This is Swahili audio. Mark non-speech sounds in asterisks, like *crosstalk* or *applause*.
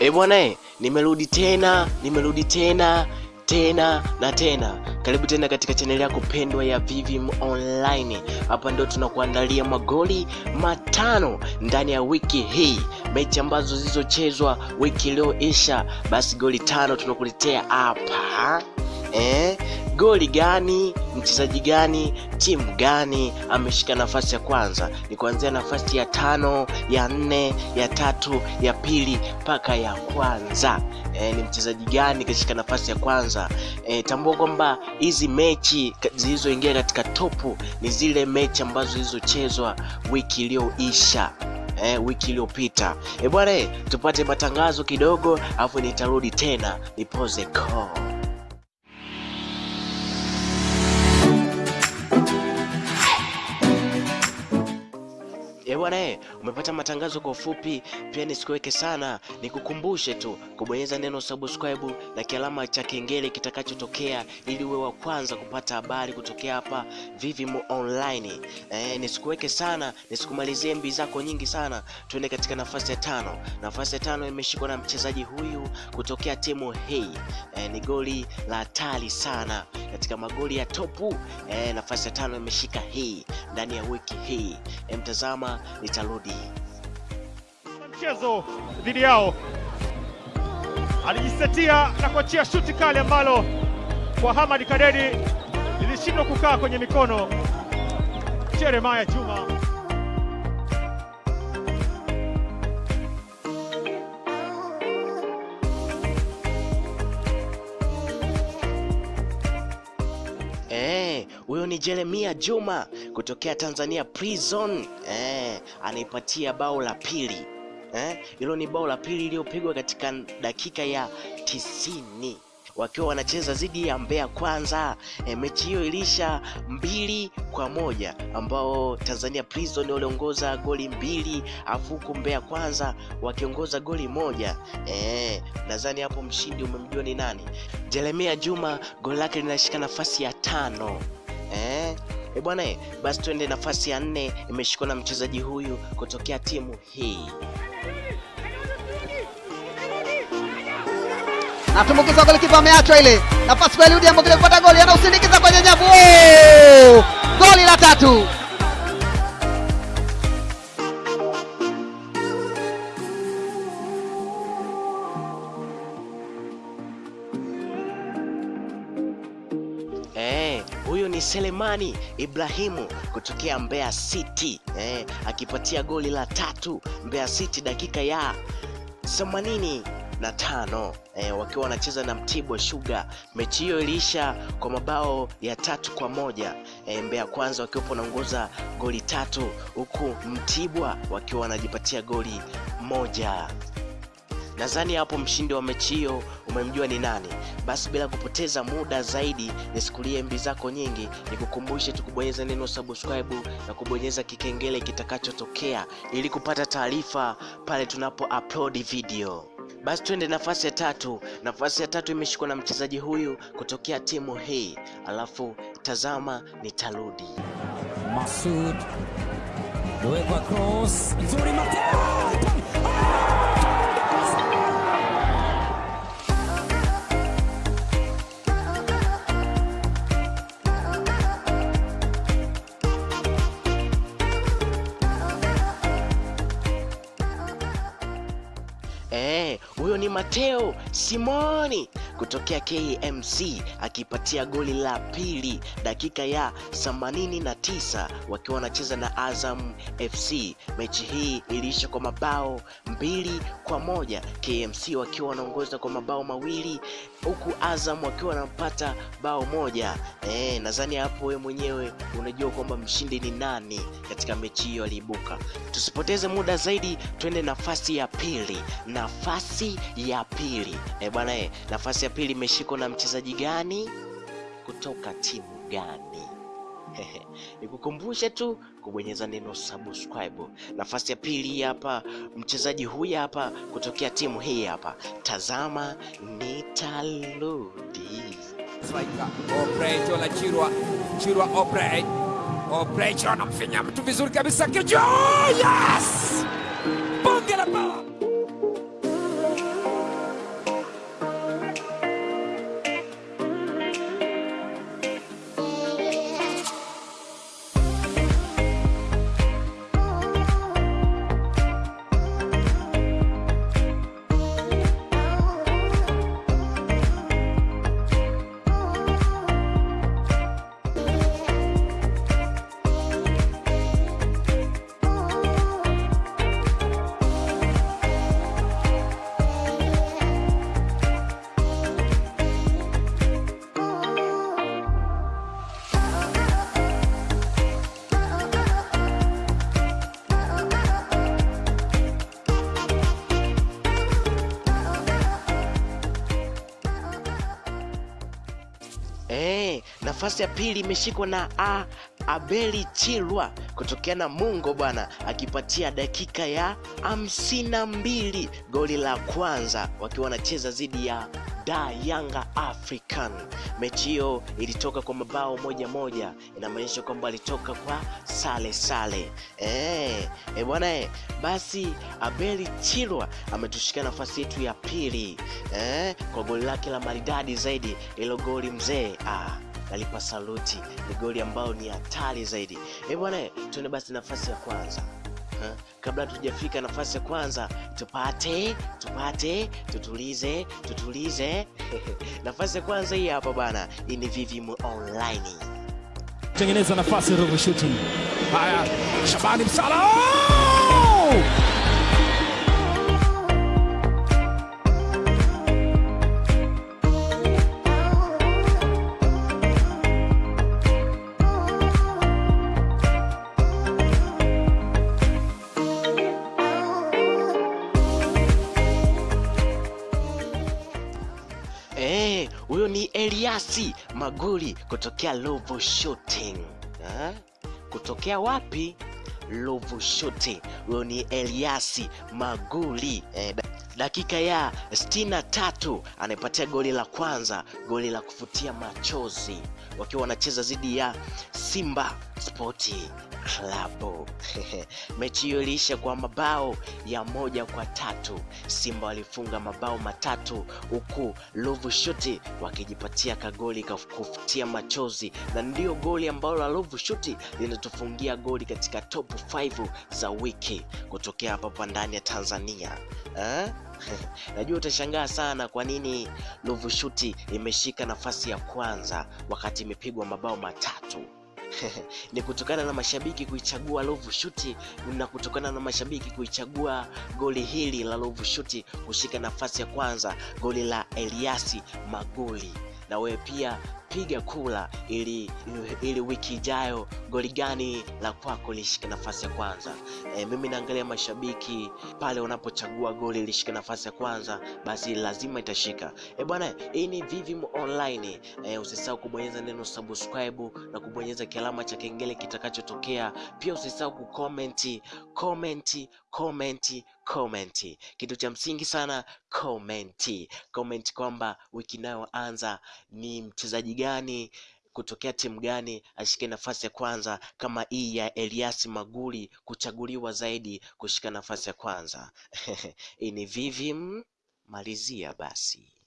E bwana, eh, nimerudi tena, nimerudi tena tena na tena. Karibu tena katika chaneli yako pendwa ya Vivim Online. Hapa ndio tunakuandalia magoli matano ndani ya wiki hii, mechi ambazo zilizochezwa wiki iliyoisha. Basi goli tano tunakuletea hapa eh? Goli gani, mchezaji gani, timu gani ameshika nafasi ya kwanza? Ni kuanzia nafasi ya tano, ya nne, ya tatu, ya pili mpaka ya kwanza. E, ni mchezaji gani kashika nafasi ya kwanza? E, tambua kwamba hizi mechi zilizoingia katika topu ni zile mechi ambazo zilizochezwa wiki iliyoisha. Eh, wiki iliyopita. E bwana, tupate matangazo kidogo, afu nitarudi tena nipoze call. Bwana eh, umepata matangazo kwa ufupi. Pia nisikuweke sana, nikukumbushe tu kubonyeza neno subscribe na kialama cha kengele kitakachotokea, ili uwe wa kwanza kupata habari kutokea hapa Vivim Online. Eh, nisikuweke sana, nisikumalizie mbi zako nyingi sana. Tuende katika nafasi ya tano. Nafasi ya tano imeshikwa na mchezaji huyu kutokea timu hii. Eh, ni goli la hatari sana katika magoli ya topu. Eh, nafasi ya tano imeshika hii ndani ya wiki hii. Mtazama, nitarudi. mchezo dhidi yao alijisetia na kuachia shuti kali ambalo kwa Hamad Kadedi lilishindwa kukaa kwenye mikono Jeremiah Juma. Eh, huyo ni Jeremia Juma kutokea Tanzania Prison. Eh, anaipatia bao la pili. Eh, hilo ni bao la pili iliyopigwa katika dakika ya tisini wakiwa wanacheza dhidi ya Mbeya Kwanza. E, mechi hiyo ilisha mbili kwa moja ambao Tanzania Prison waliongoza goli mbili afu huku Mbeya Kwanza wakiongoza goli moja. E, nadhani hapo mshindi umemjua ni nani? Jeremia Juma goli lake linashika nafasi ya tano. Eh, e bwana, eh, basi tuende nafasi ya nne, imeshikwa na mchezaji huyu kutokea timu hii. Natumbukiza golikipa ameachwa ile nafasi Eliudi ambaye kupata goli anausindikiza kwenye nyavu. Oh! Goli la tatu. Huyu ni Selemani Ibrahimu kutokea Mbeya City eh, akipatia goli la tatu Mbeya City dakika ya themanini na tano eh, wakiwa wanacheza na Mtibwa Sugar. Mechi hiyo iliisha kwa mabao ya tatu kwa moja eh, Mbeya Kwanza wakiwa wanaongoza goli tatu huku Mtibwa wakiwa wanajipatia goli moja. Nadhani hapo mshindi wa mechi hiyo umemjua ni nani. Basi bila kupoteza muda zaidi, nisikulie mbi zako nyingi, nikukumbushe tu kubonyeza neno subscribe na kubonyeza kikengele kitakachotokea ili kupata taarifa pale tunapo upload video. Basi twende nafasi ya tatu. Nafasi ya tatu imeshikwa na mchezaji huyu kutokea timu hii, alafu tazama, nitarudi. Masud cross nzuri Mateo huyo ni Mateo Simoni kutokea KMC akipatia goli la pili dakika ya 89 wakiwa wanacheza na Azam FC. Mechi hii iliisha kwa mabao mbili kwa moja, KMC wakiwa wanaongoza kwa mabao mawili huku Azam wakiwa wanapata bao moja. Eh, nadhani hapo wewe mwenyewe unajua kwamba mshindi ni nani katika mechi hiyo aliibuka. Tusipoteze muda zaidi, twende nafasi ya pili. Nafasi ya pili eh bwana eh, nafasi ya pili imeshikwa na mchezaji gani kutoka timu gani? Nikukumbushe tu kubonyeza neno subscribe. Nafasi ya pili hapa, mchezaji huyu hapa kutokea timu hii hapa. Tazama, nitarudi. Jola Chirwa mtu vizuri kabisa kichwa yes bonge la bao Eh, nafasi ya pili imeshikwa na A, Abeli Chilwa kutokea na Mungo bwana, akipatia dakika ya hamsini na mbili goli la kwanza wakiwa wanacheza dhidi ya Da Yanga African. Mechi hiyo ilitoka kwa mabao moja moja, inamaanisha kwamba alitoka kwa sale sale. Eh, e bwana eh, basi Abeli Chilwa ametushika nafasi yetu ya pili eh, kwa goli lake la maridadi zaidi, ilo goli mzee ah, nalipa saluti, ni goli ambayo ni hatari zaidi. E bwana eh, tuende basi nafasi ya kwanza Kabla tujafika nafasi ya kwanza tupate tupate tutulize tutulize *laughs* nafasi ya kwanza hii hapa bana hii ni Vivim online tengeneza nafasi Ruvu Shooting. Haya, Shabani Msala Oh! Ni Eliasi Maguli kutokea Lovo Shooting. Ha? Kutokea wapi? Lovo Shooting. Huyo ni Eliasi Maguli. Eh, dakika ya 63 anaipatia goli la kwanza, goli la kufutia machozi wakiwa wanacheza dhidi ya Simba Sporti Club. *laughs* Mechi hiyo iliisha kwa mabao ya moja kwa tatu. Simba walifunga mabao matatu huku Love Shooting wakijipatia kagoli ka kufutia machozi, na ndiyo goli ambalo la Love Shooting linatufungia goli katika top 5 za wiki kutokea hapa ndani ya Tanzania eh? *laughs* Najua utashangaa sana kwa nini Love Shooting imeshika nafasi ya kwanza wakati imepigwa mabao matatu. *laughs* ni kutokana na mashabiki kuichagua Love Shooting na kutokana na mashabiki kuichagua goli hili la Love Shooting kushika nafasi ya kwanza, goli la Eliasi magoli Na wewe pia piga kula ili, ili wiki ijayo goli gani la kwako lishike nafasi ya kwanza. E, mimi naangalia mashabiki pale unapochagua goli lishike nafasi ya kwanza, basi lazima itashika. E bwana, hii ni Vivim Online. E, usisahau kubonyeza neno subscribe na kubonyeza kialama cha kengele kitakachotokea. Pia usisahau kucomment, comment, comment, comment. Kitu cha msingi sana komenti, Comment kwamba wiki inayoanza ni mchezaji gani kutokea timu gani ashike nafasi ya kwanza kama hii ya Elias Maguli kuchaguliwa zaidi kushika nafasi ya kwanza. *laughs* Hii ni Vivim, malizia basi.